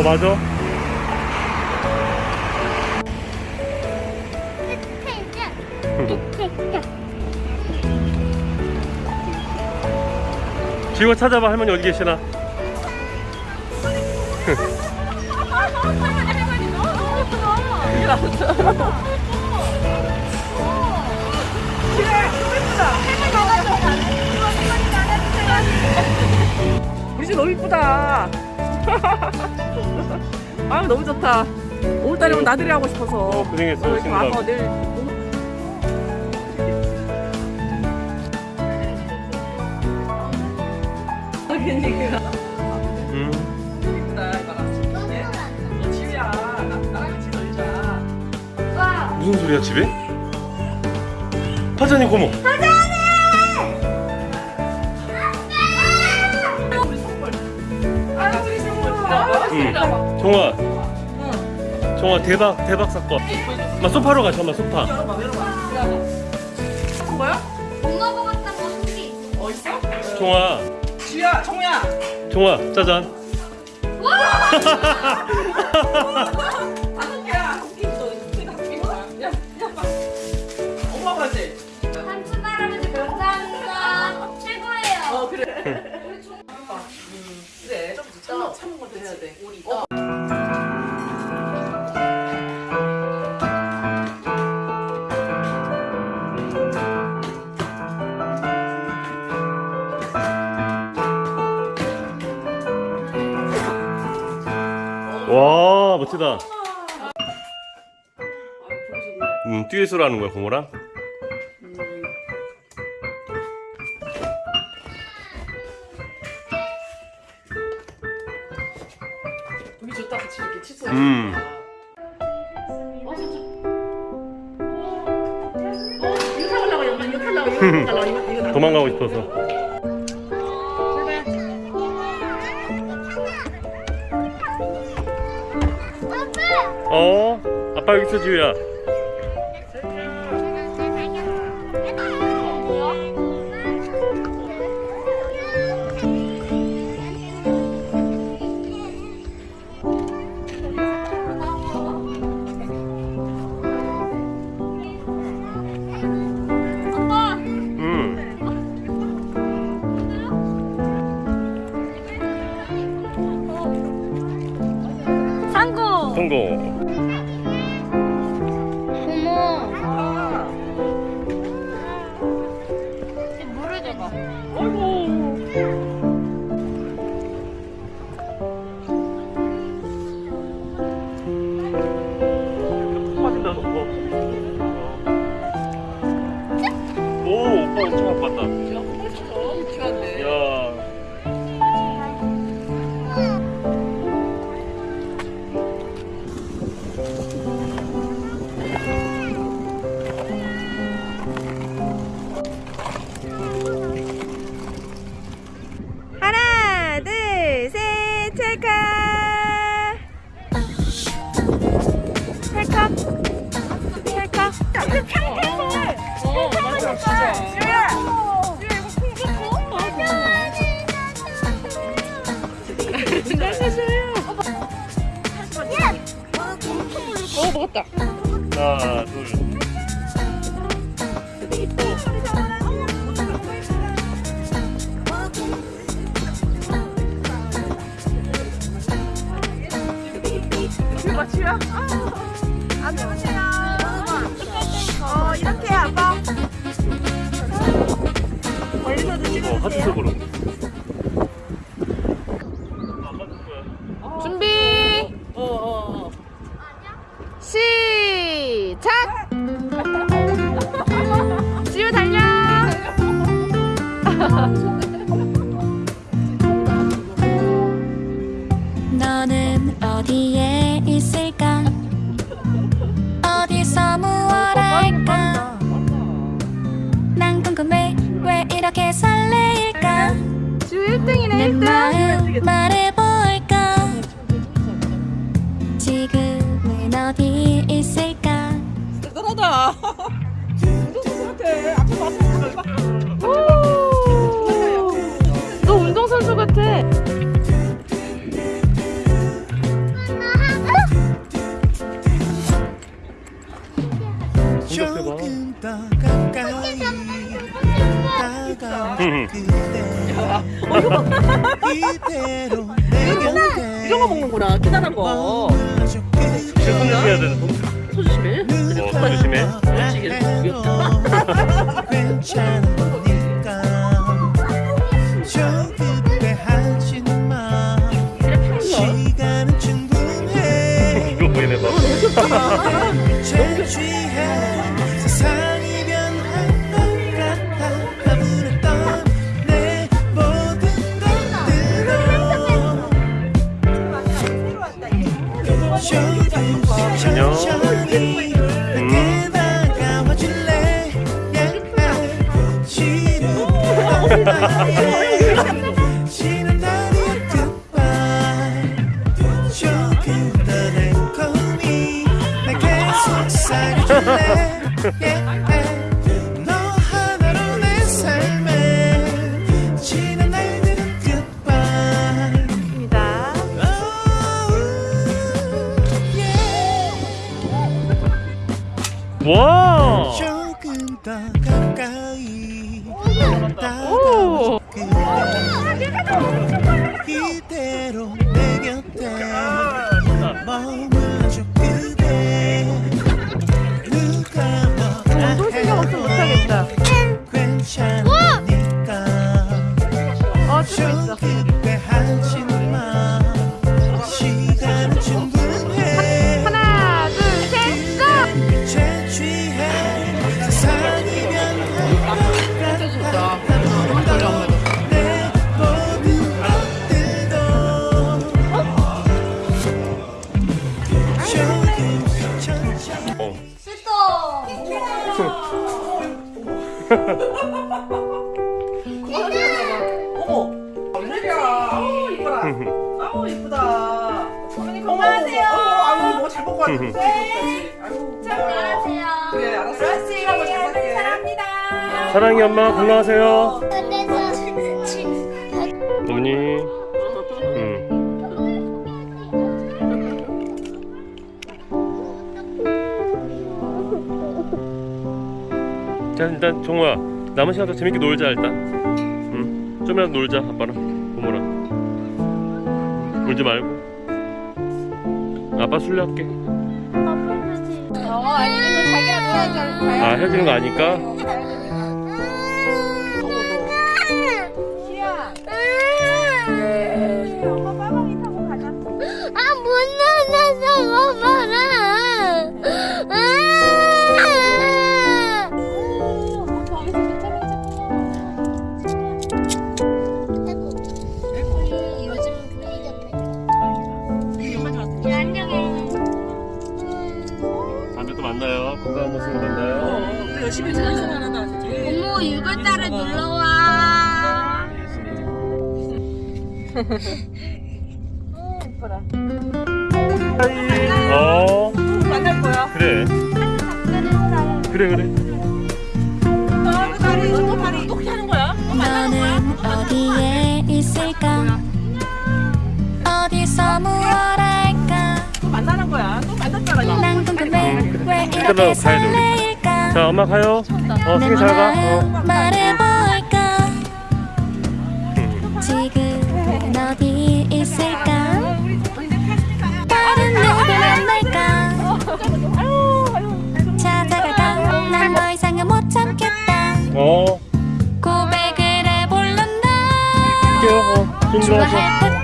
어 맞아 지우가 찾아봐 할머니 어디 계시나? 집 너무 이쁘다. 아 너무 좋다. 5월달에 오면 나들이 하고 싶어서. 어, 고생했어. 음. 나- 나랑 같이 놀자. 무슨 소리야 집에? 화전이 고모 우리 아, 응. 정화 정화 대박 대박 사건 엄마 소파로 가자 엄마 소파 열어봐 열어봐. 열어봐. 뭐야? 엄마 먹었던 거 한개 어 있어? 정화 지우야 정우야. 정화 짜잔 멋지다 음 듀엣으로 하는 거야 고모랑 여기 좋다 같이 이렇게 칫솔. 음. 어. 어. 도망가고 싶어서 어? 아빠 여기 있어 지우야 성공 줘봐. 빠진다 너 오, 어, 먹었다. 하나, 둘. 안녕하세요. 어, 이렇게 아빠. 멀리서도 어. 준비. 어, 어, 어. 너는 어디에 있을까? 어디서 무얼 할까? 난 궁금해 왜 이렇게 설레일까? 지우 1등이네 내 1등. 마음 말해볼까? 지금은 어디 있을까? 대단하다. 운동선수 같아. 아까 봤어. 이 다가올 그대 이대로 내 곁에 이런 거 먹는구나. 기다란 거. 공격해야 되는 소 조심해. 어 조심해 그렇지, 귀엽다. 괜찮으니까. 저 그때 하지 마. 시간은 충분해. 이거 보이네 봐. 재취해 세 것들도 와 조금 더 가까이 이대로 내 곁에 머물러줘 그대 누가 뭐라 해도 아우, 이뻐라. 아우, 이쁘다. 건강하세요. 아유, 뭐잘 먹고 왔는데. 아유, 안녕하세요. 그래, 알았어. 한번 잘 먹게. 사랑이 엄마 건강하세요 어머니 응. 자 일단 종호야 남은 시간 더 재밌게 놀자 일단 응. 좀이라도 놀자 아빠랑 울지 말고. 아빠 술래할게. 어 놀아줄 거야. 아 헤어지는 거 아니까 고모 6월달에 놀러와. 어 만날 거야. 그래 그래 그래 아, 그 다리, 저거 다리 어떻게 하는 거야? 너는 어디에 있을까 어디서 무얼 할까 또 만나는 거야. 또 만났잖아. 난 궁금해 왜 이렇게. 설레일까 자 엄마 가요. 어내 승희 잘가? 어. 말해볼까? 지금 어디 있을까? 다른 누구 만날까? 찾아갈까 난 더 이상은 못 참겠다. 어. 고백을 해볼란다. 어 좋아할 듯